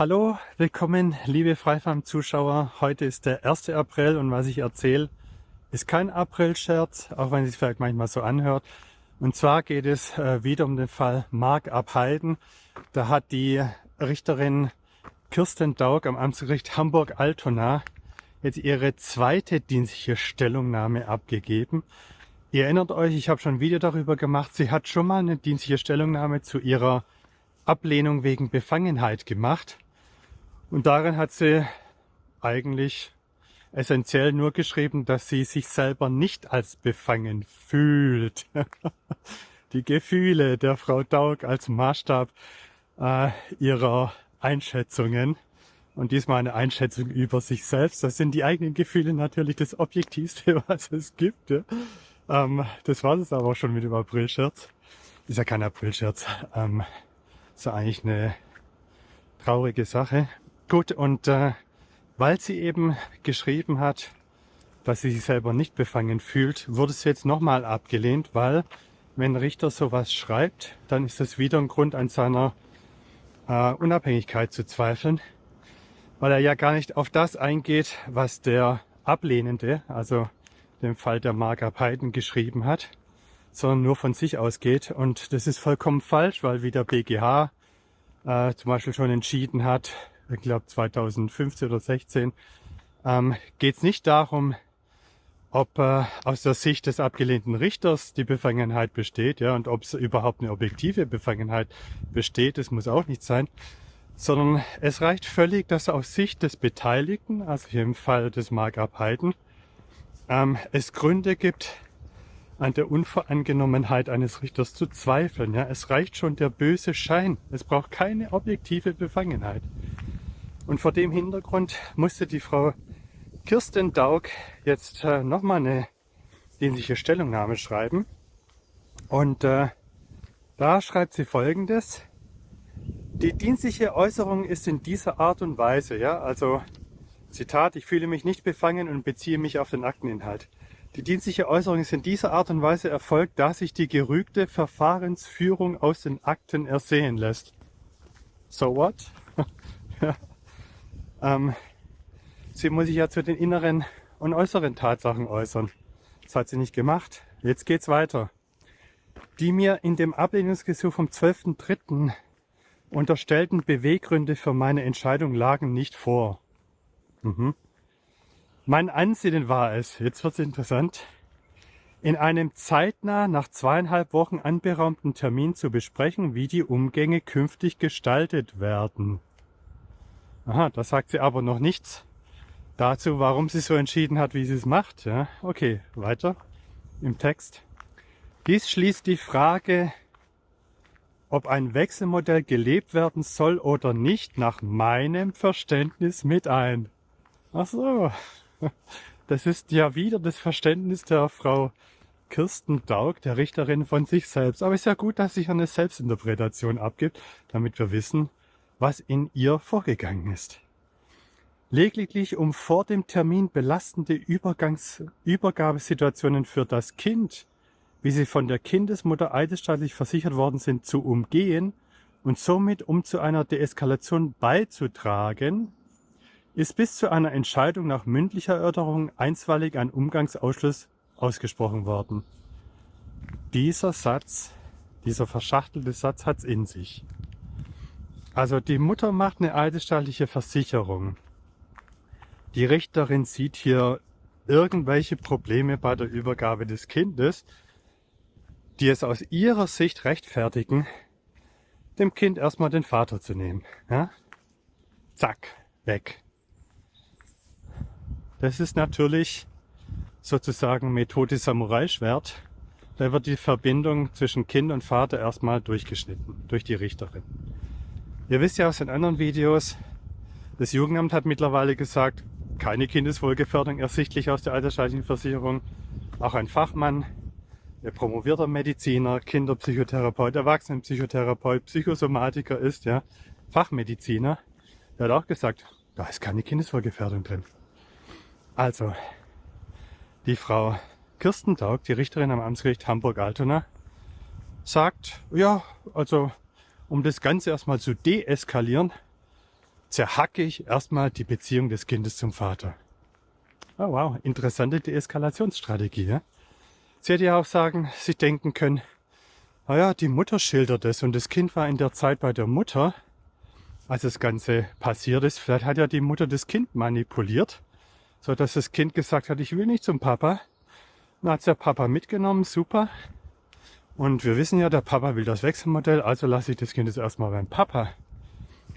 Hallo, willkommen liebe Freifarm-Zuschauer. Heute ist der 1. April und was ich erzähle, ist kein April-Scherz, auch wenn es sich vielleicht manchmal so anhört. Und zwar geht es äh, wieder um den Fall Mark Abheiden. Da hat die Richterin Kirsten Daug am Amtsgericht Hamburg-Altona jetzt ihre zweite dienstliche Stellungnahme abgegeben. Ihr erinnert euch, ich habe schon ein Video darüber gemacht. Sie hat schon mal eine dienstliche Stellungnahme zu ihrer Ablehnung wegen Befangenheit gemacht. Und darin hat sie eigentlich essentiell nur geschrieben, dass sie sich selber nicht als befangen fühlt. Die Gefühle der Frau Daug als Maßstab äh, ihrer Einschätzungen. Und diesmal eine Einschätzung über sich selbst. Das sind die eigenen Gefühle natürlich das Objektivste, was es gibt. Ja. Ähm, das war es aber schon mit dem Aprilscherz. Ist ja kein Aprilscherz. Ähm, ist ja eigentlich eine traurige Sache. Gut, und äh, weil sie eben geschrieben hat, dass sie sich selber nicht befangen fühlt, wurde sie jetzt nochmal abgelehnt, weil wenn Richter sowas schreibt, dann ist das wieder ein Grund an seiner äh, Unabhängigkeit zu zweifeln, weil er ja gar nicht auf das eingeht, was der Ablehnende, also dem Fall der Marga Peiden geschrieben hat, sondern nur von sich ausgeht. Und das ist vollkommen falsch, weil wie der BGH äh, zum Beispiel schon entschieden hat, ich glaube 2015 oder 16, ähm, geht es nicht darum, ob äh, aus der Sicht des abgelehnten Richters die Befangenheit besteht, ja, und ob es überhaupt eine objektive Befangenheit besteht, das muss auch nicht sein, sondern es reicht völlig, dass aus Sicht des Beteiligten, also hier im Fall des Mark Abheiden, ähm, es Gründe gibt, an der Unvoreingenommenheit eines Richters zu zweifeln. Ja, es reicht schon der böse Schein. Es braucht keine objektive Befangenheit. Und vor dem Hintergrund musste die Frau Kirsten Daug jetzt äh, nochmal eine dienstliche Stellungnahme schreiben. Und äh, da schreibt sie folgendes. Die dienstliche Äußerung ist in dieser Art und Weise, ja, also Zitat, ich fühle mich nicht befangen und beziehe mich auf den Akteninhalt. Die dienstliche Äußerung ist in dieser Art und Weise erfolgt, da sich die gerügte Verfahrensführung aus den Akten ersehen lässt. So what? ja. Ähm, sie muss sich ja zu den inneren und äußeren Tatsachen äußern. Das hat sie nicht gemacht. Jetzt geht's weiter. Die mir in dem Ablehnungsgesuch vom 12.03. unterstellten Beweggründe für meine Entscheidung lagen nicht vor. Mhm. Mein Ansinnen war es, jetzt wird es interessant, in einem zeitnah nach zweieinhalb Wochen anberaumten Termin zu besprechen, wie die Umgänge künftig gestaltet werden. Aha, da sagt sie aber noch nichts dazu, warum sie so entschieden hat, wie sie es macht. Ja, okay, weiter im Text. Dies schließt die Frage, ob ein Wechselmodell gelebt werden soll oder nicht, nach meinem Verständnis mit ein. Ach so, das ist ja wieder das Verständnis der Frau Kirsten Daug, der Richterin von sich selbst. Aber es ist ja gut, dass sich eine Selbstinterpretation abgibt, damit wir wissen, was in ihr vorgegangen ist. Lediglich um vor dem Termin belastende Übergangs Übergabesituationen für das Kind, wie sie von der Kindesmutter eidesstaatlich versichert worden sind, zu umgehen und somit um zu einer Deeskalation beizutragen, ist bis zu einer Entscheidung nach mündlicher Erörterung einstweilig ein Umgangsausschluss ausgesprochen worden. Dieser Satz, dieser verschachtelte Satz hat's in sich. Also die Mutter macht eine eidesstattliche Versicherung. Die Richterin sieht hier irgendwelche Probleme bei der Übergabe des Kindes, die es aus ihrer Sicht rechtfertigen, dem Kind erstmal den Vater zu nehmen. Ja? Zack, weg. Das ist natürlich sozusagen Methode Samurai-Schwert. Da wird die Verbindung zwischen Kind und Vater erstmal durchgeschnitten durch die Richterin. Ihr wisst ja aus den anderen Videos, das Jugendamt hat mittlerweile gesagt, keine Kindeswohlgefährdung ersichtlich aus der altersstaatlichen Versicherung. Auch ein Fachmann, der promovierter Mediziner, Kinderpsychotherapeut, Erwachsenenpsychotherapeut, Psychosomatiker ist, ja, Fachmediziner, der hat auch gesagt, da ist keine Kindeswohlgefährdung drin. Also, die Frau Kirsten Daug, die Richterin am Amtsgericht Hamburg-Altona, sagt, ja, also um das Ganze erstmal zu deeskalieren, zerhacke ich erstmal die Beziehung des Kindes zum Vater. Oh wow, interessante Deeskalationsstrategie. Ja? Sie hätte ja auch sagen, Sie denken können, naja, die Mutter schildert es und das Kind war in der Zeit bei der Mutter, als das Ganze passiert ist. Vielleicht hat ja die Mutter das Kind manipuliert, so dass das Kind gesagt hat, ich will nicht zum Papa. Dann hat der Papa mitgenommen, super. Und wir wissen ja, der Papa will das Wechselmodell, also lasse ich das Kind jetzt erstmal beim Papa.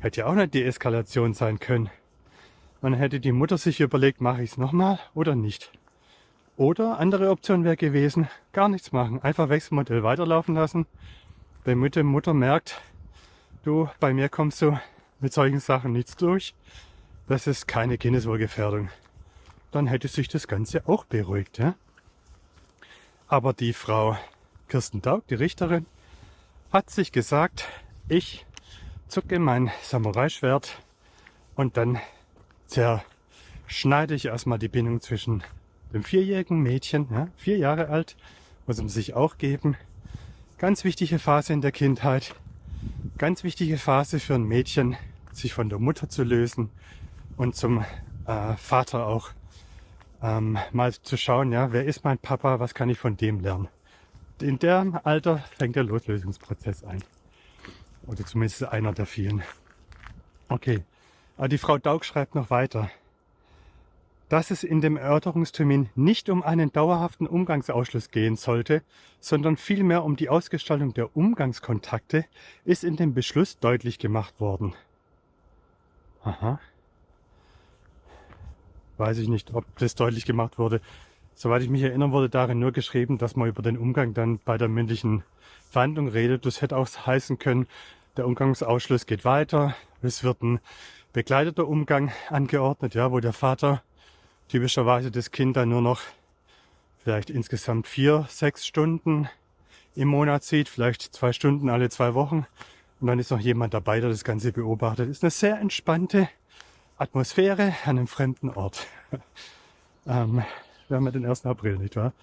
Hätte ja auch eine Deeskalation sein können. Man hätte die Mutter sich überlegt, mache ich es nochmal oder nicht. Oder andere Option wäre gewesen, gar nichts machen. Einfach Wechselmodell weiterlaufen lassen. Damit die Mutter merkt, du, bei mir kommst du mit solchen Sachen nichts durch. Das ist keine Kindeswohlgefährdung. Dann hätte sich das Ganze auch beruhigt. Ja? Aber die Frau Kirsten Daug, die Richterin, hat sich gesagt, ich zucke mein Samurai-Schwert und dann zerschneide ich erstmal die Bindung zwischen dem vierjährigen Mädchen, ja, vier Jahre alt, muss man sich auch geben. Ganz wichtige Phase in der Kindheit, ganz wichtige Phase für ein Mädchen, sich von der Mutter zu lösen und zum äh, Vater auch ähm, mal zu schauen, ja, wer ist mein Papa, was kann ich von dem lernen. In dem Alter fängt der Loslösungsprozess ein. Oder zumindest einer der vielen. Okay, aber die Frau Daug schreibt noch weiter. Dass es in dem Erörterungstermin nicht um einen dauerhaften Umgangsausschluss gehen sollte, sondern vielmehr um die Ausgestaltung der Umgangskontakte, ist in dem Beschluss deutlich gemacht worden. Aha. Weiß ich nicht, ob das deutlich gemacht wurde. Soweit ich mich erinnern, wurde darin nur geschrieben, dass man über den Umgang dann bei der mündlichen Verhandlung redet. Das hätte auch heißen können, der Umgangsausschluss geht weiter. Es wird ein begleiteter Umgang angeordnet, ja, wo der Vater typischerweise das Kind dann nur noch vielleicht insgesamt vier, sechs Stunden im Monat sieht, vielleicht zwei Stunden alle zwei Wochen. Und dann ist noch jemand dabei, der das Ganze beobachtet. Ist eine sehr entspannte Atmosphäre an einem fremden Ort. ähm, wir haben ja den 1. April, nicht wahr?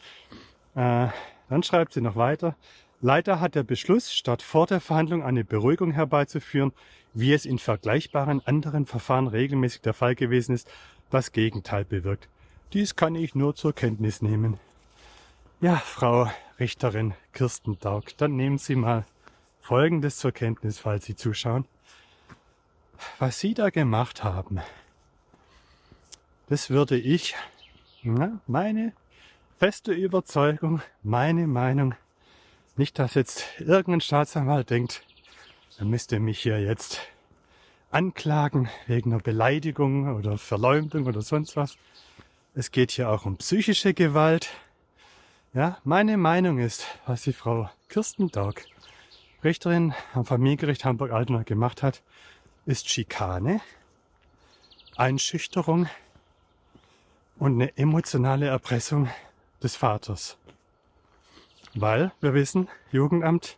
Äh, dann schreibt sie noch weiter. Leider hat der Beschluss, statt vor der Verhandlung eine Beruhigung herbeizuführen, wie es in vergleichbaren anderen Verfahren regelmäßig der Fall gewesen ist, das Gegenteil bewirkt. Dies kann ich nur zur Kenntnis nehmen. Ja, Frau Richterin Kirsten Daug, dann nehmen Sie mal Folgendes zur Kenntnis, falls Sie zuschauen. Was Sie da gemacht haben, das würde ich, na, meine feste Überzeugung, meine Meinung, nicht, dass jetzt irgendein Staatsanwalt denkt, er müsste mich hier jetzt anklagen wegen einer Beleidigung oder Verleumdung oder sonst was. Es geht hier auch um psychische Gewalt. Ja, meine Meinung ist, was die Frau Kirsten Daug, Richterin am Familiengericht Hamburg-Altona gemacht hat, ist Schikane, Einschüchterung und eine emotionale Erpressung des Vaters. Weil wir wissen, Jugendamt,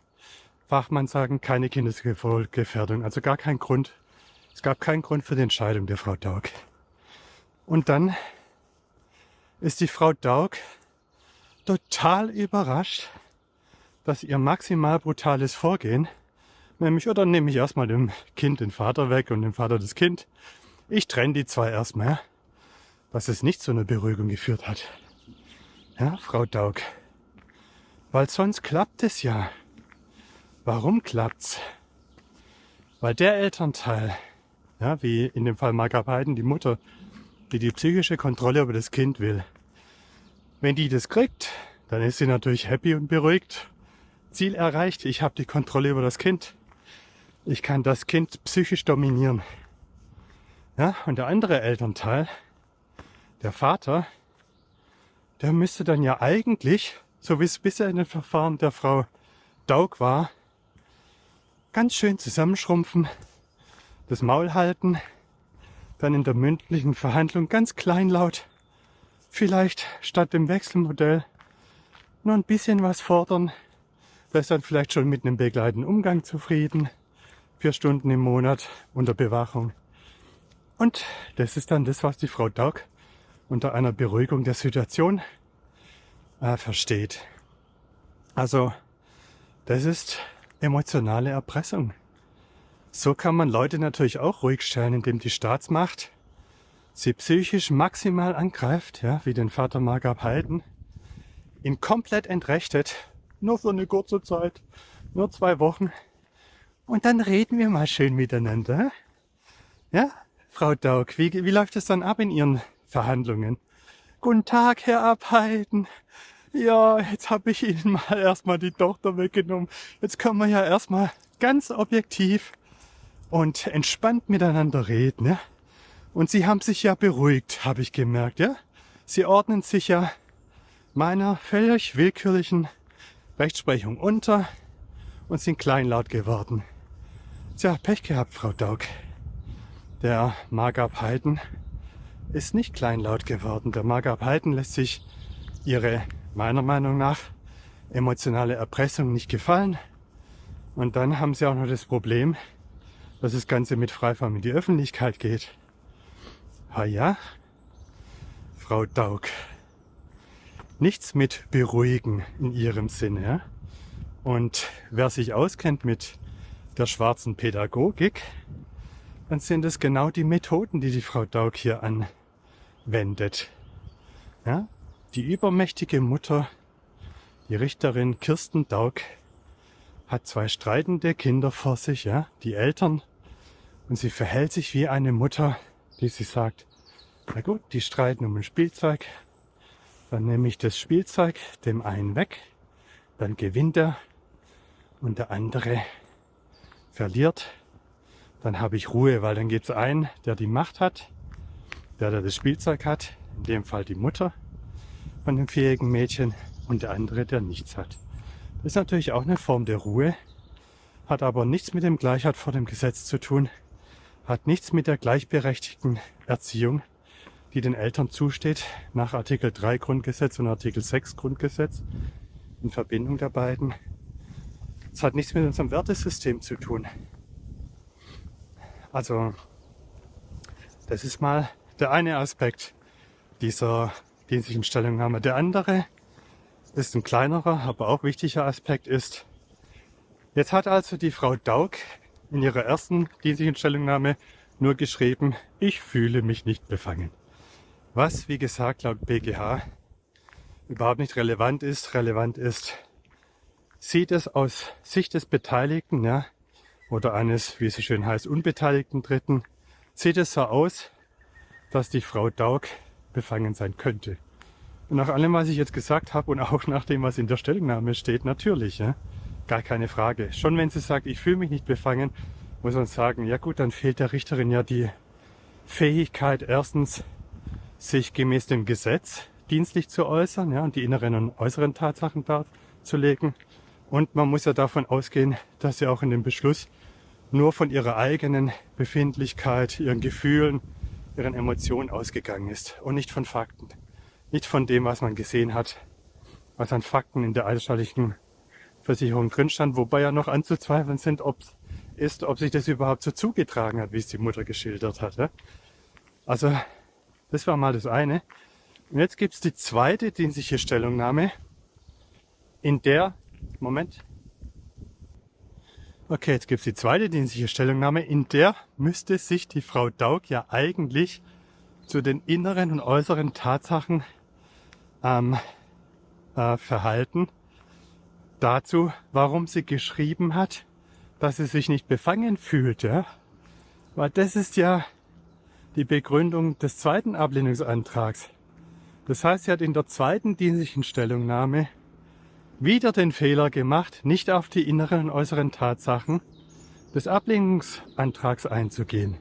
Fachmann sagen, keine Kindeswohlgefährdung, also gar kein Grund. Es gab keinen Grund für die Entscheidung der Frau Daug. Und dann ist die Frau Daug total überrascht, dass ihr maximal brutales Vorgehen, nämlich, oder nehme ich erstmal dem Kind den Vater weg und dem Vater das Kind, ich trenne die zwei erstmal, dass es nicht zu einer Beruhigung geführt hat. Ja, Frau Daug. Weil sonst klappt es ja. Warum klappt's? Weil der Elternteil, ja, wie in dem Fall Marga Beiden, die Mutter, die die psychische Kontrolle über das Kind will. Wenn die das kriegt, dann ist sie natürlich happy und beruhigt. Ziel erreicht, ich habe die Kontrolle über das Kind. Ich kann das Kind psychisch dominieren. Ja, und der andere Elternteil, der Vater, der müsste dann ja eigentlich so wie es bisher in den Verfahren der Frau Daug war, ganz schön zusammenschrumpfen, das Maul halten, dann in der mündlichen Verhandlung ganz kleinlaut, vielleicht statt dem Wechselmodell nur ein bisschen was fordern, da ist dann vielleicht schon mit einem begleitenden Umgang zufrieden, vier Stunden im Monat unter Bewachung. Und das ist dann das, was die Frau Daug unter einer Beruhigung der Situation äh, versteht. Also das ist emotionale Erpressung. So kann man Leute natürlich auch ruhig stellen, indem die Staatsmacht sie psychisch maximal angreift, ja, wie den Vater Margab Halten, ihn komplett entrechtet, nur für eine kurze Zeit, nur zwei Wochen. Und dann reden wir mal schön miteinander. Ja, Frau Daug, wie, wie läuft es dann ab in Ihren Verhandlungen? Guten Tag, Herr Abhalten. Ja, jetzt habe ich Ihnen mal erstmal die Tochter weggenommen. Jetzt können wir ja erstmal ganz objektiv und entspannt miteinander reden. Ja? Und Sie haben sich ja beruhigt, habe ich gemerkt. Ja? Sie ordnen sich ja meiner völlig willkürlichen Rechtsprechung unter und sind kleinlaut geworden. Tja, Pech gehabt, Frau Daug. Der Margab Heiden ist nicht kleinlaut geworden. Der Margab Heiden lässt sich ihre, meiner Meinung nach, emotionale Erpressung nicht gefallen. Und dann haben sie auch noch das Problem, dass das Ganze mit Freifarm in die Öffentlichkeit geht. Ah ja, Frau Daug. Nichts mit beruhigen in ihrem Sinne. Und wer sich auskennt mit der schwarzen Pädagogik, dann sind es genau die Methoden, die die Frau Daug hier anwendet. Ja? Die übermächtige Mutter, die Richterin Kirsten Daug, hat zwei streitende Kinder vor sich. Ja? Die Eltern und sie verhält sich wie eine Mutter, die sie sagt, na gut, die streiten um ein Spielzeug. Dann nehme ich das Spielzeug dem einen weg, dann gewinnt er und der andere verliert. Dann habe ich Ruhe, weil dann gibt es einen, der die Macht hat, der, der das Spielzeug hat, in dem Fall die Mutter von dem fähigen Mädchen und der andere, der nichts hat. Das ist natürlich auch eine Form der Ruhe, hat aber nichts mit dem Gleichheit vor dem Gesetz zu tun, hat nichts mit der gleichberechtigten Erziehung, die den Eltern zusteht, nach Artikel 3 Grundgesetz und Artikel 6 Grundgesetz in Verbindung der beiden. Es hat nichts mit unserem Wertesystem zu tun. Also, das ist mal der eine Aspekt dieser dienstlichen Stellungnahme. Der andere ist ein kleinerer, aber auch wichtiger Aspekt ist, jetzt hat also die Frau Daug in ihrer ersten dienstlichen Stellungnahme nur geschrieben, ich fühle mich nicht befangen. Was, wie gesagt, laut BGH überhaupt nicht relevant ist. Relevant ist, sieht es aus Sicht des Beteiligten, ja, oder eines, wie es schön heißt, unbeteiligten Dritten, sieht es so aus, dass die Frau Daug befangen sein könnte. Und nach allem, was ich jetzt gesagt habe und auch nach dem, was in der Stellungnahme steht, natürlich. Ja? Gar keine Frage. Schon wenn sie sagt, ich fühle mich nicht befangen, muss man sagen, ja gut, dann fehlt der Richterin ja die Fähigkeit, erstens sich gemäß dem Gesetz dienstlich zu äußern ja, und die inneren und äußeren Tatsachen darzulegen. Und man muss ja davon ausgehen, dass sie auch in dem Beschluss nur von ihrer eigenen Befindlichkeit, ihren Gefühlen, ihren Emotionen ausgegangen ist und nicht von Fakten. Nicht von dem, was man gesehen hat, was an Fakten in der eidesstattlichen Versicherung drin stand, wobei ja noch anzuzweifeln sind, ob ist, ob sich das überhaupt so zugetragen hat, wie es die Mutter geschildert hatte. Also, das war mal das eine. Und jetzt gibt es die zweite dienstliche Stellungnahme, in der, Moment, okay, jetzt gibt es die zweite dienstliche Stellungnahme, in der müsste sich die Frau Daug ja eigentlich zu den inneren und äußeren Tatsachen ähm, äh, verhalten dazu, warum sie geschrieben hat, dass sie sich nicht befangen fühlt. Ja? Weil das ist ja die Begründung des zweiten Ablehnungsantrags. Das heißt, sie hat in der zweiten dienstlichen Stellungnahme wieder den Fehler gemacht, nicht auf die inneren und äußeren Tatsachen des Ablehnungsantrags einzugehen,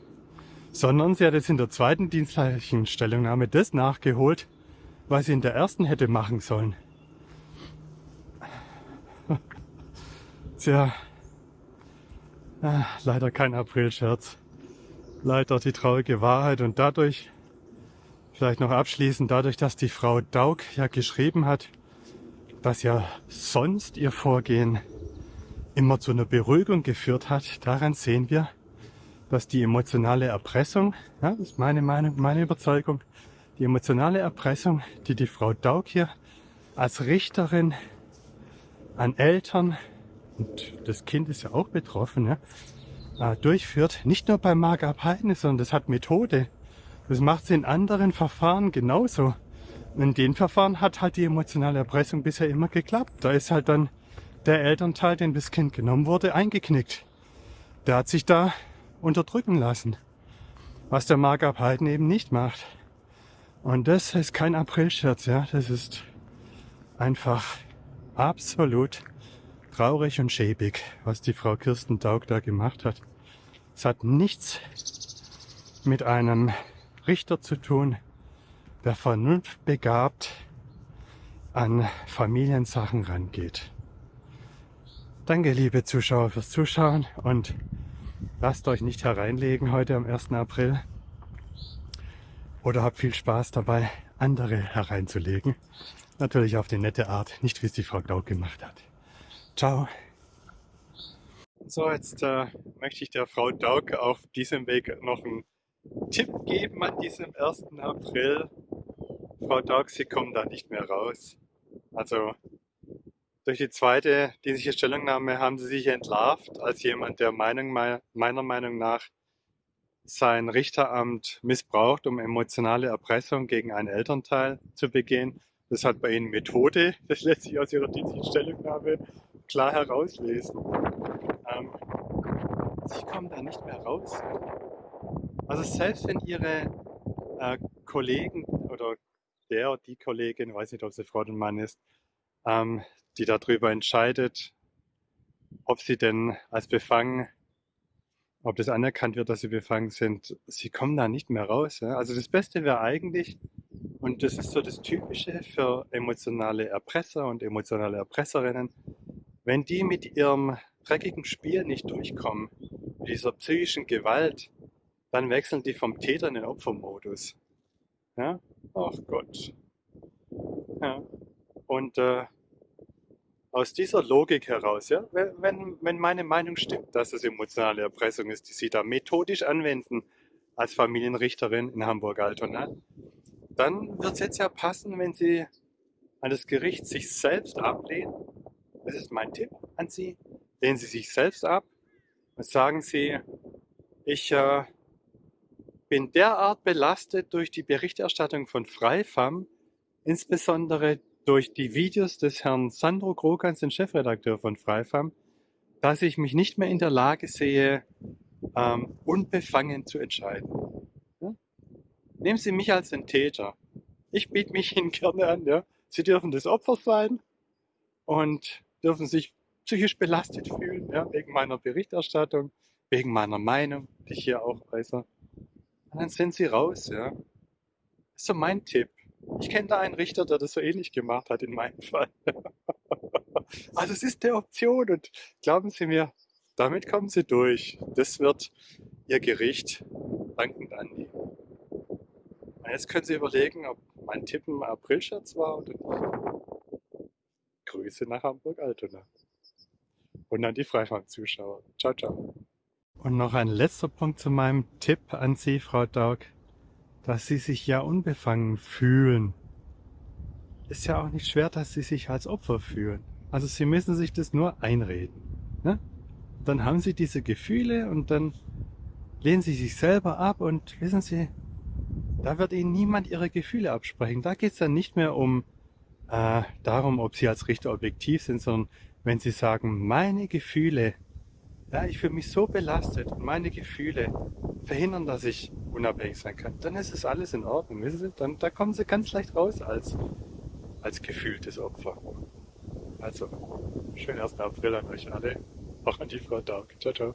sondern sie hat jetzt in der zweiten dienstlichen Stellungnahme das nachgeholt, was sie in der ersten hätte machen sollen. Tja, ah, leider kein Aprilscherz. Leider die traurige Wahrheit und dadurch, vielleicht noch abschließend, dadurch, dass die Frau Daug ja geschrieben hat, dass ja sonst ihr Vorgehen immer zu einer Beruhigung geführt hat, daran sehen wir, dass die emotionale Erpressung, ja, das ist meine Meinung, meine Überzeugung, die emotionale Erpressung, die die Frau Daug hier als Richterin an Eltern, und das Kind ist ja auch betroffen, ja, äh, durchführt. Nicht nur bei Markup Heine, sondern das hat Methode. Das macht sie in anderen Verfahren genauso. In den Verfahren hat halt die emotionale Erpressung bisher immer geklappt. Da ist halt dann der Elternteil, dem das Kind genommen wurde, eingeknickt. Der hat sich da unterdrücken lassen. Was der Markup Heiden eben nicht macht. Und das ist kein Aprilscherz, ja. Das ist einfach absolut traurig und schäbig, was die Frau Kirsten Daug da gemacht hat. Es hat nichts mit einem Richter zu tun, der vernunftbegabt an Familiensachen rangeht. Danke, liebe Zuschauer, fürs Zuschauen und lasst euch nicht hereinlegen heute am 1. April. Oder habt viel Spaß dabei, andere hereinzulegen. Natürlich auf die nette Art, nicht wie es die Frau Glaub gemacht hat. Ciao. So, jetzt äh, möchte ich der Frau Daug auf diesem Weg noch einen Tipp geben an diesem 1. April. Frau Daug, Sie kommen da nicht mehr raus. Also durch die zweite diese Stellungnahme haben Sie sich entlarvt als jemand, der Meinung, meiner Meinung nach sein Richteramt missbraucht, um emotionale Erpressung gegen einen Elternteil zu begehen. Das hat bei Ihnen Methode, das lässt sich aus Ihrer dienstlichen Stellungnahme klar herauslesen. Ähm, Sie kommen da nicht mehr raus. Also selbst wenn Ihre äh, Kollegen oder der oder die Kollegin, weiß nicht, ob sie Frau oder Mann ist, ähm, die darüber entscheidet, ob sie denn als befangen ob das anerkannt wird, dass sie befangen sind, sie kommen da nicht mehr raus. Ja? Also das Beste wäre eigentlich, und das ist so das Typische für emotionale Erpresser und emotionale Erpresserinnen, wenn die mit ihrem dreckigen Spiel nicht durchkommen, mit dieser psychischen Gewalt, dann wechseln die vom Täter in den Opfermodus. Ja? Ach Gott. Ja. Und äh, aus dieser Logik heraus, ja, wenn, wenn meine Meinung stimmt, dass es emotionale Erpressung ist, die Sie da methodisch anwenden als Familienrichterin in Hamburg-Altona, dann wird es jetzt ja passen, wenn Sie an das Gericht sich selbst ablehnen. Das ist mein Tipp an Sie. Lehnen Sie sich selbst ab und sagen Sie, ich äh, bin derart belastet durch die Berichterstattung von Freifam, insbesondere durch die Videos des Herrn Sandro Krogans, den Chefredakteur von Freifam, dass ich mich nicht mehr in der Lage sehe, ähm, unbefangen zu entscheiden. Ja? Nehmen Sie mich als den Täter. Ich biete mich Ihnen gerne an. Ja? Sie dürfen das Opfer sein und dürfen sich psychisch belastet fühlen, ja? wegen meiner Berichterstattung, wegen meiner Meinung, die ich hier auch äußere. Und dann sind Sie raus. Ja? Das ist so mein Tipp. Ich kenne da einen Richter, der das so ähnlich gemacht hat in meinem Fall. also es ist eine Option und glauben Sie mir, damit kommen Sie durch. Das wird Ihr Gericht dankend annehmen. Und jetzt können Sie überlegen, ob mein Tipp ein Aprilscherz war oder nicht. Grüße nach Hamburg-Altona. Und an die Freifahrt-Zuschauer. Ciao, ciao. Und noch ein letzter Punkt zu meinem Tipp an Sie, Frau Daug dass sie sich ja unbefangen fühlen. Ist ja auch nicht schwer, dass sie sich als Opfer fühlen. Also sie müssen sich das nur einreden. Ne? Dann haben sie diese Gefühle und dann lehnen sie sich selber ab und wissen sie, da wird ihnen niemand ihre Gefühle absprechen. Da geht es dann nicht mehr um äh, darum, ob sie als Richter objektiv sind, sondern wenn sie sagen, meine Gefühle ja, ich fühle mich so belastet und meine Gefühle verhindern, dass ich unabhängig sein kann, dann ist es alles in Ordnung. Wissen Sie? Dann, da kommen Sie ganz leicht raus als, als gefühltes Opfer. Also, schönen 1. April an euch alle, auch an die Frau Daug. Ciao, ciao.